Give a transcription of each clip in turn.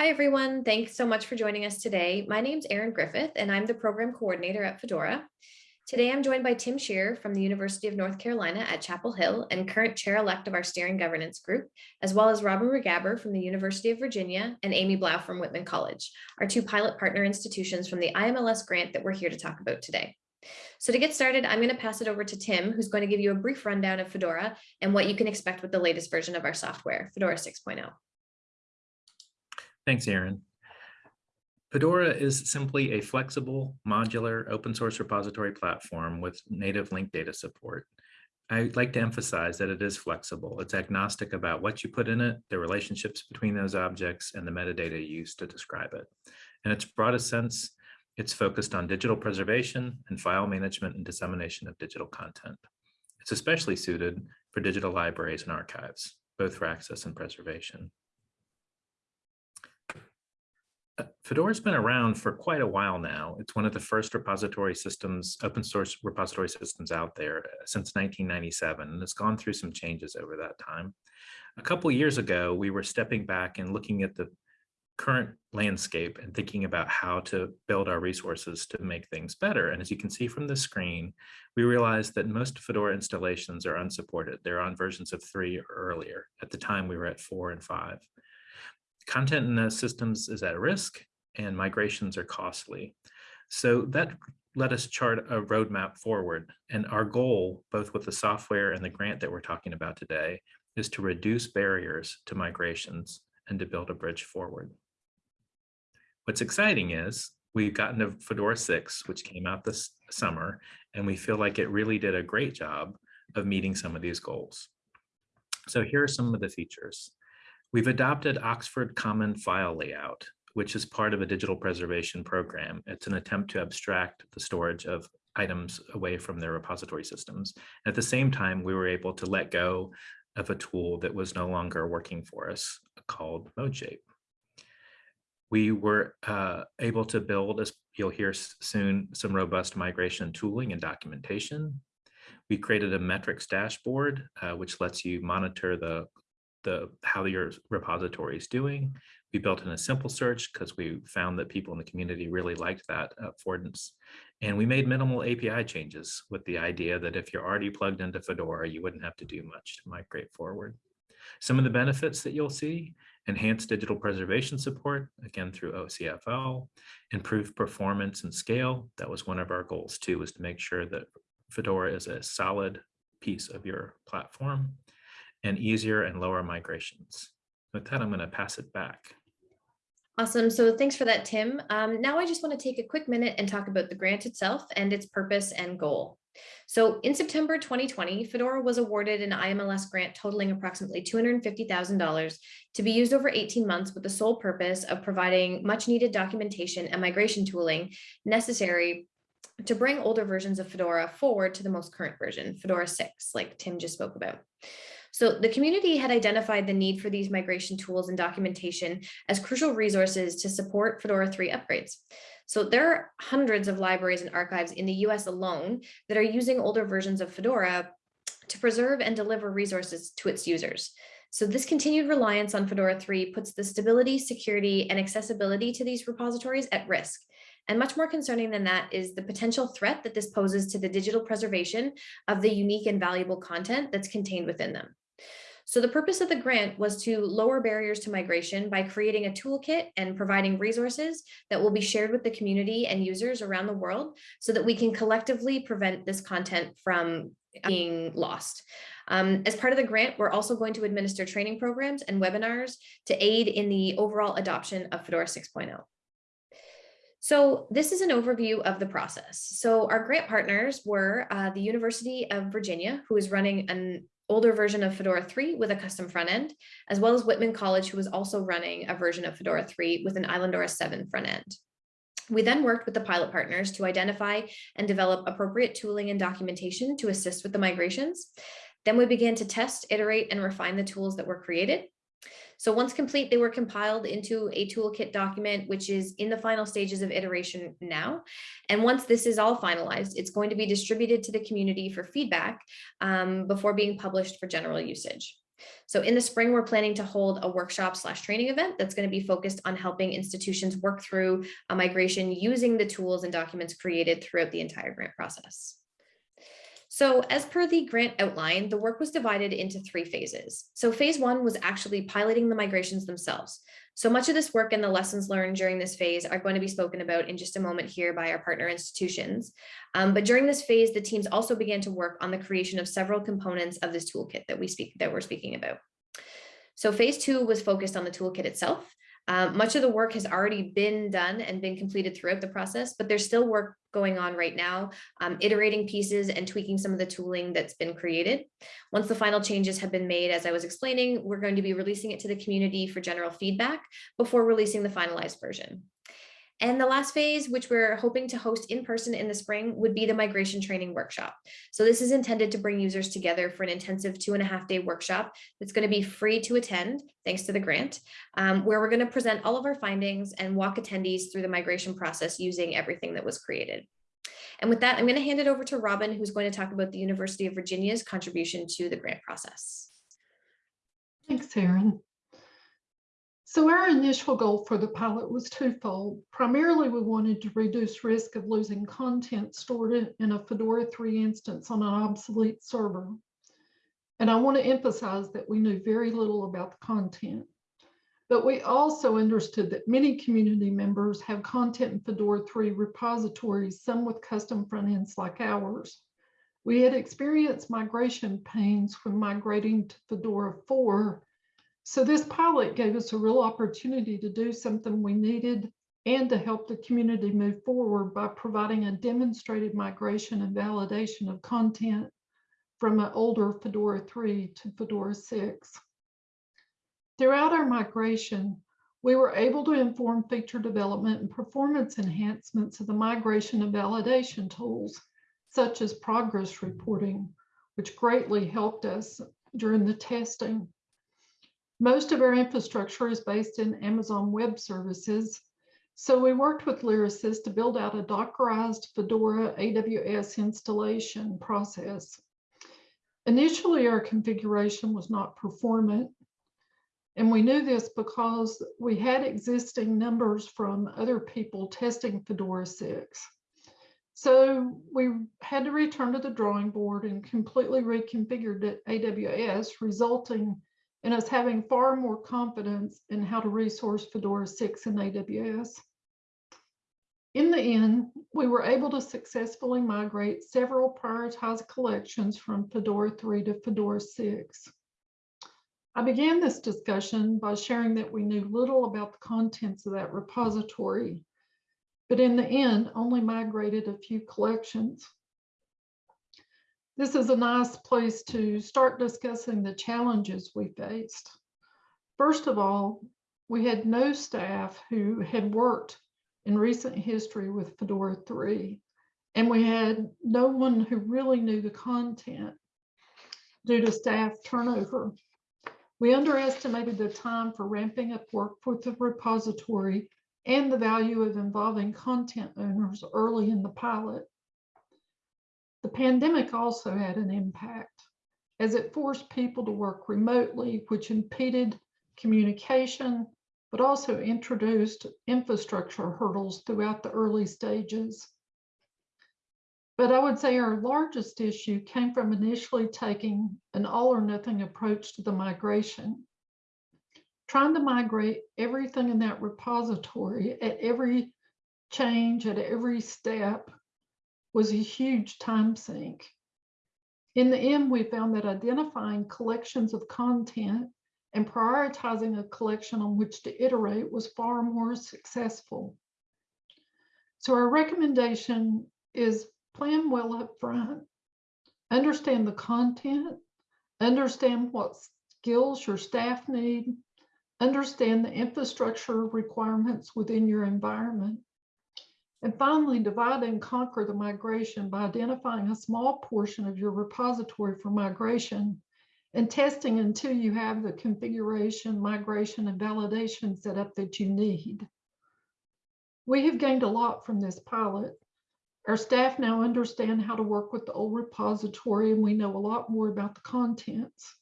Hi, everyone. Thanks so much for joining us today. My name's Erin Griffith, and I'm the program coordinator at Fedora. Today, I'm joined by Tim Shear from the University of North Carolina at Chapel Hill and current chair-elect of our steering governance group, as well as Robin Ruggaber from the University of Virginia and Amy Blau from Whitman College, our two pilot partner institutions from the IMLS grant that we're here to talk about today. So to get started, I'm going to pass it over to Tim, who's going to give you a brief rundown of Fedora and what you can expect with the latest version of our software, Fedora 6.0. Thanks, Erin. Fedora is simply a flexible, modular, open source repository platform with native linked data support. I'd like to emphasize that it is flexible. It's agnostic about what you put in it, the relationships between those objects, and the metadata used to describe it. In its broadest sense, it's focused on digital preservation and file management and dissemination of digital content. It's especially suited for digital libraries and archives, both for access and preservation. Fedora's been around for quite a while now. It's one of the first repository systems, open source repository systems out there uh, since 1997, and it's gone through some changes over that time. A couple years ago, we were stepping back and looking at the current landscape and thinking about how to build our resources to make things better. And as you can see from the screen, we realized that most Fedora installations are unsupported. They're on versions of three or earlier. At the time, we were at four and five. Content in those systems is at risk and migrations are costly. So that let us chart a roadmap forward. And our goal, both with the software and the grant that we're talking about today, is to reduce barriers to migrations and to build a bridge forward. What's exciting is we've gotten to Fedora 6, which came out this summer, and we feel like it really did a great job of meeting some of these goals. So here are some of the features. We've adopted Oxford Common File Layout, which is part of a digital preservation program. It's an attempt to abstract the storage of items away from their repository systems. At the same time, we were able to let go of a tool that was no longer working for us called ModeShape. We were uh, able to build, as you'll hear soon, some robust migration tooling and documentation. We created a metrics dashboard, uh, which lets you monitor the the how your repository is doing. We built in a simple search because we found that people in the community really liked that affordance. And we made minimal API changes with the idea that if you're already plugged into Fedora, you wouldn't have to do much to migrate forward. Some of the benefits that you'll see, enhanced digital preservation support, again through OCFL, improved performance and scale. That was one of our goals too, was to make sure that Fedora is a solid piece of your platform and easier and lower migrations. With that, I'm going to pass it back. Awesome. So thanks for that, Tim. Um, now I just want to take a quick minute and talk about the grant itself and its purpose and goal. So in September 2020, Fedora was awarded an IMLS grant totaling approximately $250,000 to be used over 18 months with the sole purpose of providing much needed documentation and migration tooling necessary to bring older versions of Fedora forward to the most current version, Fedora 6, like Tim just spoke about. So the community had identified the need for these migration tools and documentation as crucial resources to support Fedora 3 upgrades. So there are hundreds of libraries and archives in the US alone that are using older versions of Fedora to preserve and deliver resources to its users. So this continued reliance on Fedora 3 puts the stability, security, and accessibility to these repositories at risk. And much more concerning than that is the potential threat that this poses to the digital preservation of the unique and valuable content that's contained within them. So the purpose of the grant was to lower barriers to migration by creating a toolkit and providing resources that will be shared with the community and users around the world so that we can collectively prevent this content from being lost. Um, as part of the grant, we're also going to administer training programs and webinars to aid in the overall adoption of Fedora 6.0. So this is an overview of the process. So our grant partners were uh, the University of Virginia, who is running an older version of Fedora 3 with a custom front end, as well as Whitman College, who was also running a version of Fedora 3 with an Islandora 7 front end. We then worked with the pilot partners to identify and develop appropriate tooling and documentation to assist with the migrations. Then we began to test, iterate, and refine the tools that were created. So once complete, they were compiled into a toolkit document, which is in the final stages of iteration now. And once this is all finalized, it's going to be distributed to the community for feedback um, before being published for general usage. So in the spring, we're planning to hold a workshop slash training event that's going to be focused on helping institutions work through a migration using the tools and documents created throughout the entire grant process. So as per the grant outline, the work was divided into three phases. So phase one was actually piloting the migrations themselves. So much of this work and the lessons learned during this phase are going to be spoken about in just a moment here by our partner institutions. Um, but during this phase, the teams also began to work on the creation of several components of this toolkit that we speak that we're speaking about. So phase two was focused on the toolkit itself. Um, much of the work has already been done and been completed throughout the process, but there's still work going on right now, um, iterating pieces and tweaking some of the tooling that's been created. Once the final changes have been made, as I was explaining, we're going to be releasing it to the community for general feedback before releasing the finalized version. And the last phase, which we're hoping to host in person in the spring, would be the migration training workshop. So this is intended to bring users together for an intensive two and a half day workshop that's going to be free to attend, thanks to the grant, um, where we're going to present all of our findings and walk attendees through the migration process using everything that was created. And with that, I'm going to hand it over to Robin, who's going to talk about the University of Virginia's contribution to the grant process. Thanks, Erin. So our initial goal for the pilot was twofold. Primarily, we wanted to reduce risk of losing content stored in a Fedora 3 instance on an obsolete server. And I want to emphasize that we knew very little about the content. But we also understood that many community members have content in Fedora 3 repositories, some with custom front ends like ours. We had experienced migration pains when migrating to Fedora 4 so this pilot gave us a real opportunity to do something we needed and to help the community move forward by providing a demonstrated migration and validation of content from an older Fedora 3 to Fedora 6. Throughout our migration, we were able to inform feature development and performance enhancements of the migration and validation tools, such as progress reporting, which greatly helped us during the testing. Most of our infrastructure is based in Amazon Web Services. So we worked with Lyrasis to build out a Dockerized Fedora AWS installation process. Initially, our configuration was not performant. And we knew this because we had existing numbers from other people testing Fedora 6. So we had to return to the drawing board and completely reconfigured AWS, resulting and us having far more confidence in how to resource Fedora 6 and AWS. In the end, we were able to successfully migrate several prioritized collections from Fedora 3 to Fedora 6. I began this discussion by sharing that we knew little about the contents of that repository, but in the end, only migrated a few collections this is a nice place to start discussing the challenges we faced. First of all, we had no staff who had worked in recent history with Fedora 3, and we had no one who really knew the content due to staff turnover. We underestimated the time for ramping up work with the repository and the value of involving content owners early in the pilot. Pandemic also had an impact as it forced people to work remotely, which impeded communication, but also introduced infrastructure hurdles throughout the early stages. But I would say our largest issue came from initially taking an all or nothing approach to the migration. Trying to migrate everything in that repository at every change, at every step, was a huge time sink. In the end, we found that identifying collections of content and prioritizing a collection on which to iterate was far more successful. So our recommendation is plan well up front, understand the content, understand what skills your staff need, understand the infrastructure requirements within your environment, and finally, divide and conquer the migration by identifying a small portion of your repository for migration and testing until you have the configuration, migration, and validation set up that you need. We have gained a lot from this pilot. Our staff now understand how to work with the old repository and we know a lot more about the contents.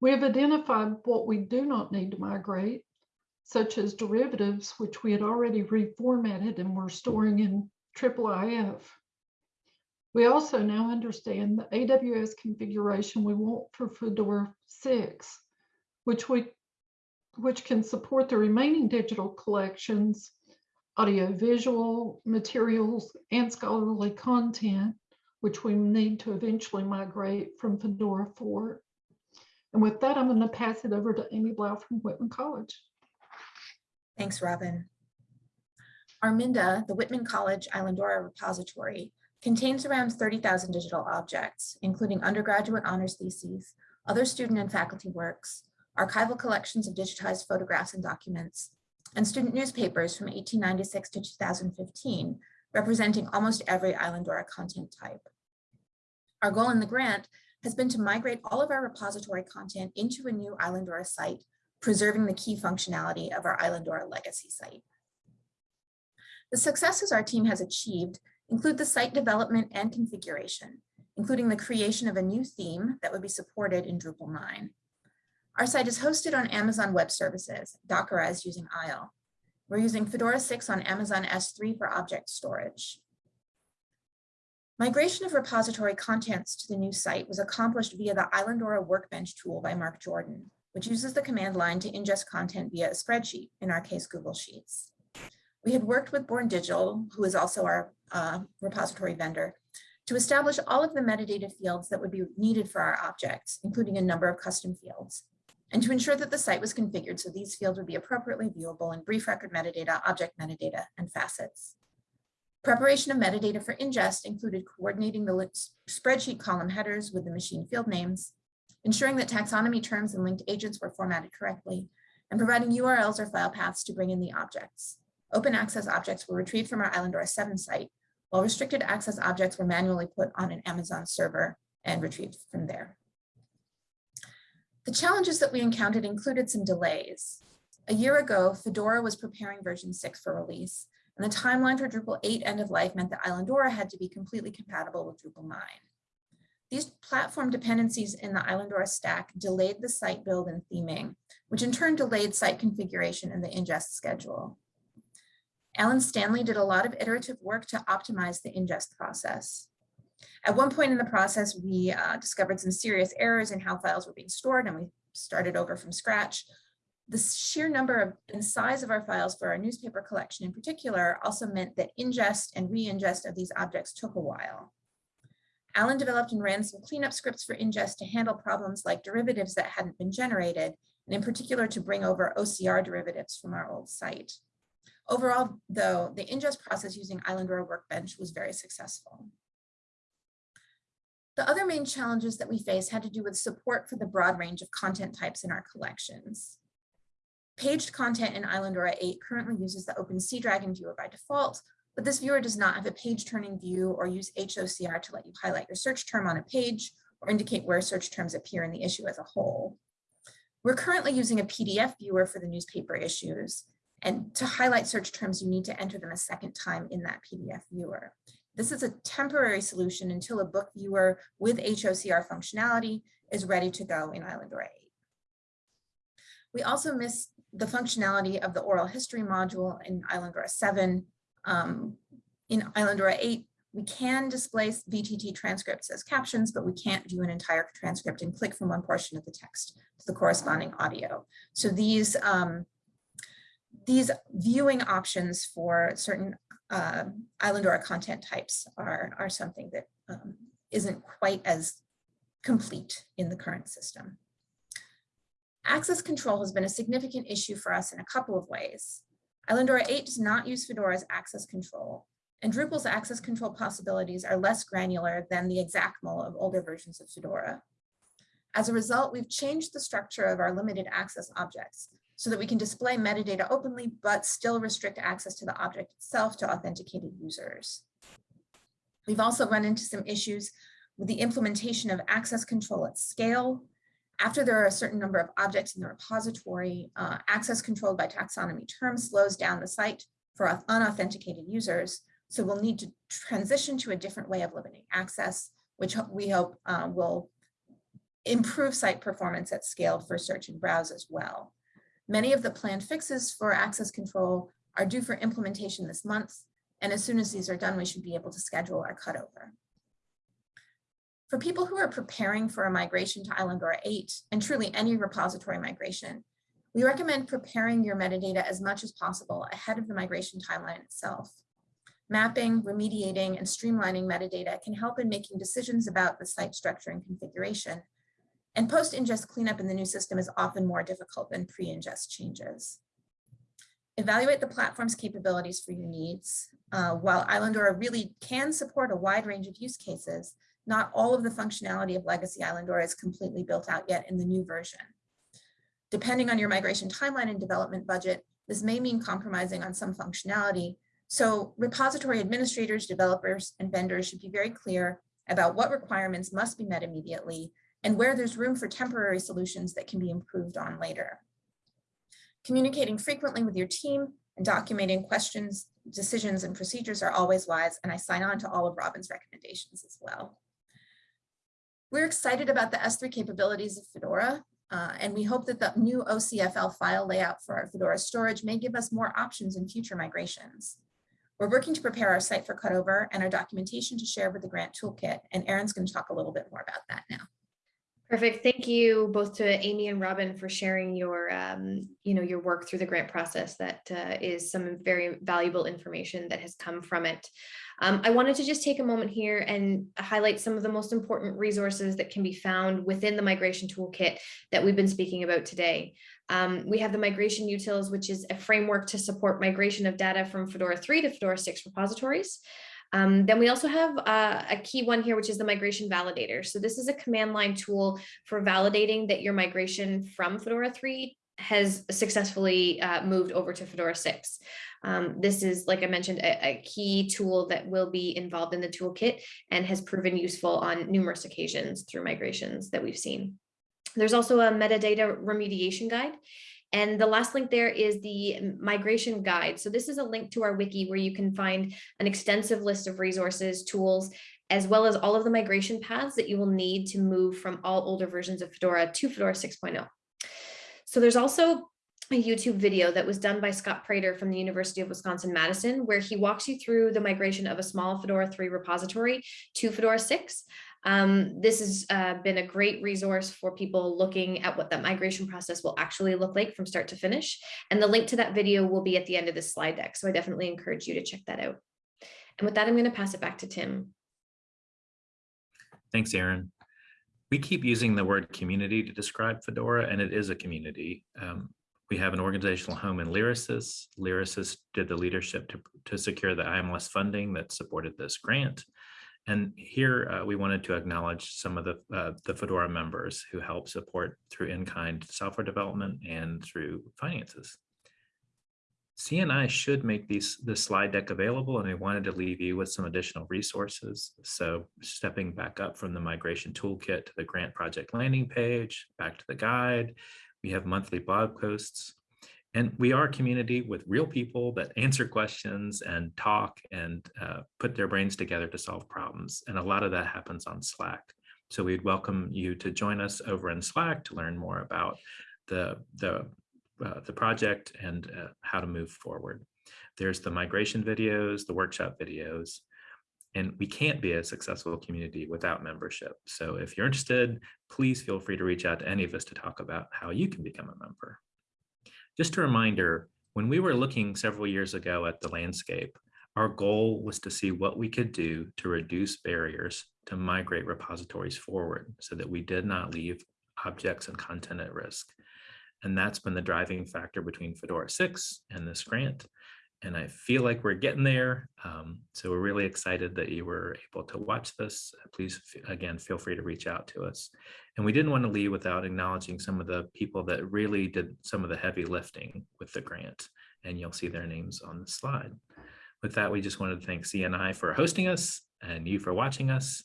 We have identified what we do not need to migrate, such as derivatives, which we had already reformatted and were storing in IIIF. We also now understand the AWS configuration we want for Fedora 6, which we which can support the remaining digital collections, audiovisual materials, and scholarly content, which we need to eventually migrate from Fedora 4. And with that, I'm going to pass it over to Amy Blau from Whitman College. Thanks, Robin. Arminda, the Whitman College Islandora repository, contains around 30,000 digital objects, including undergraduate honors theses, other student and faculty works, archival collections of digitized photographs and documents, and student newspapers from 1896 to 2015, representing almost every Islandora content type. Our goal in the grant has been to migrate all of our repository content into a new Islandora site, preserving the key functionality of our Islandora legacy site. The successes our team has achieved include the site development and configuration, including the creation of a new theme that would be supported in Drupal 9. Our site is hosted on Amazon Web Services, Dockerized using ISLE. We're using Fedora 6 on Amazon S3 for object storage. Migration of repository contents to the new site was accomplished via the Islandora Workbench tool by Mark Jordan, which uses the command line to ingest content via a spreadsheet, in our case, Google Sheets. We had worked with Born Digital, who is also our uh, repository vendor, to establish all of the metadata fields that would be needed for our objects, including a number of custom fields and to ensure that the site was configured so these fields would be appropriately viewable in brief record metadata, object metadata, and facets. Preparation of metadata for ingest included coordinating the spreadsheet column headers with the machine field names, ensuring that taxonomy terms and linked agents were formatted correctly, and providing URLs or file paths to bring in the objects. Open access objects were retrieved from our Islandora 7 site, while restricted access objects were manually put on an Amazon server and retrieved from there. The challenges that we encountered included some delays. A year ago, Fedora was preparing version 6 for release, and the timeline for Drupal 8 end of life meant that Islandora had to be completely compatible with Drupal 9. These platform dependencies in the Islandora stack delayed the site build and theming, which in turn delayed site configuration and the ingest schedule. Alan Stanley did a lot of iterative work to optimize the ingest process. At one point in the process, we uh, discovered some serious errors in how files were being stored and we started over from scratch. The sheer number of and size of our files for our newspaper collection in particular also meant that ingest and re-ingest of these objects took a while. Alan developed and ran some cleanup scripts for ingest to handle problems like derivatives that hadn't been generated, and in particular to bring over OCR derivatives from our old site. Overall, though, the ingest process using Islandora Workbench was very successful. The other main challenges that we faced had to do with support for the broad range of content types in our collections. Paged content in Islandora 8 currently uses the OpenSeadragon viewer by default, but this viewer does not have a page turning view or use HOCR to let you highlight your search term on a page or indicate where search terms appear in the issue as a whole. We're currently using a PDF viewer for the newspaper issues, and to highlight search terms, you need to enter them a second time in that PDF viewer. This is a temporary solution until a book viewer with HOCR functionality is ready to go in Islandora 8. We also miss the functionality of the oral history module in Islandora 7. Um, in Islandora 8, we can display VTT transcripts as captions, but we can't view an entire transcript and click from one portion of the text to the corresponding audio. So these um, these viewing options for certain uh, Islandora content types are, are something that um, not quite as complete in the current system. Access control has been a significant issue for us in a couple of ways. Islandora 8 does not use Fedora's access control, and Drupal's access control possibilities are less granular than the XACML of older versions of Fedora. As a result, we've changed the structure of our limited access objects so that we can display metadata openly, but still restrict access to the object itself to authenticated users. We've also run into some issues with the implementation of access control at scale. After there are a certain number of objects in the repository, uh, access controlled by taxonomy terms slows down the site for unauthenticated users. So we'll need to transition to a different way of limiting access, which we hope uh, will improve site performance at scale for search and browse as well. Many of the planned fixes for access control are due for implementation this month. And as soon as these are done, we should be able to schedule our cutover. For people who are preparing for a migration to Islandora 8 and truly any repository migration, we recommend preparing your metadata as much as possible ahead of the migration timeline itself. Mapping, remediating, and streamlining metadata can help in making decisions about the site structure and configuration. And post-ingest cleanup in the new system is often more difficult than pre-ingest changes. Evaluate the platform's capabilities for your needs. Uh, while Islandora really can support a wide range of use cases, not all of the functionality of legacy Islandora is completely built out yet in the new version. Depending on your migration timeline and development budget, this may mean compromising on some functionality. So repository administrators, developers, and vendors should be very clear about what requirements must be met immediately and where there's room for temporary solutions that can be improved on later. Communicating frequently with your team and documenting questions, decisions, and procedures are always wise, and I sign on to all of Robin's recommendations as well. We're excited about the S3 capabilities of Fedora, uh, and we hope that the new OCFL file layout for our Fedora storage may give us more options in future migrations. We're working to prepare our site for cutover and our documentation to share with the grant toolkit, and Erin's going to talk a little bit more about that now. Perfect. Thank you both to Amy and Robin for sharing your, um, you know, your work through the grant process. That uh, is some very valuable information that has come from it. Um, I wanted to just take a moment here and highlight some of the most important resources that can be found within the migration toolkit that we've been speaking about today. Um, we have the migration utils, which is a framework to support migration of data from Fedora 3 to Fedora 6 repositories. Um, then we also have uh, a key one here, which is the migration validator. So this is a command line tool for validating that your migration from Fedora 3 has successfully uh, moved over to Fedora 6. Um, this is, like I mentioned, a, a, key tool that will be involved in the toolkit and has proven useful on numerous occasions through migrations that we've seen. There's also a metadata remediation guide. And the last link there is the migration guide. So this is a link to our wiki where you can find an extensive list of resources, tools, as well as all of the migration paths that you will need to move from all older versions of Fedora to Fedora 6.0. So there's also a YouTube video that was done by Scott Prater from the University of Wisconsin-Madison, where he walks you through the migration of a small Fedora 3 repository to Fedora 6. Um, this has uh, been a great resource for people looking at what that migration process will actually look like from start to finish. And the link to that video will be at the end of this slide deck. So I definitely encourage you to check that out. And with that, I'm going to pass it back to Tim. Thanks, Erin. We keep using the word community to describe Fedora, and it is a community. Um, we have an organizational home in Lyrasis. Lyrasis did the leadership to, to secure the IMLS funding that supported this grant. And here uh, we wanted to acknowledge some of the, uh, the Fedora members who help support through in-kind software development and through finances. CNI should make these this slide deck available and I wanted to leave you with some additional resources. So stepping back up from the migration toolkit to the grant project landing page, back to the guide, we have monthly blog posts, and we are a community with real people that answer questions and talk and uh, put their brains together to solve problems. And a lot of that happens on Slack. So we'd welcome you to join us over in Slack to learn more about the, the, uh, the project and uh, how to move forward. There's the migration videos, the workshop videos, and we can't be a successful community without membership. So if you're interested, please feel free to reach out to any of us to talk about how you can become a member. Just a reminder, when we were looking several years ago at the landscape, our goal was to see what we could do to reduce barriers to migrate repositories forward so that we did not leave objects and content at risk. And that's been the driving factor between Fedora 6 and this grant and I feel like we're getting there. Um, so we're really excited that you were able to watch this. Please, again, feel free to reach out to us. And we didn't want to leave without acknowledging some of the people that really did some of the heavy lifting with the grant, and you'll see their names on the slide. With that, we just wanted to thank CNI for hosting us and you for watching us.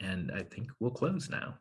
And I think we'll close now.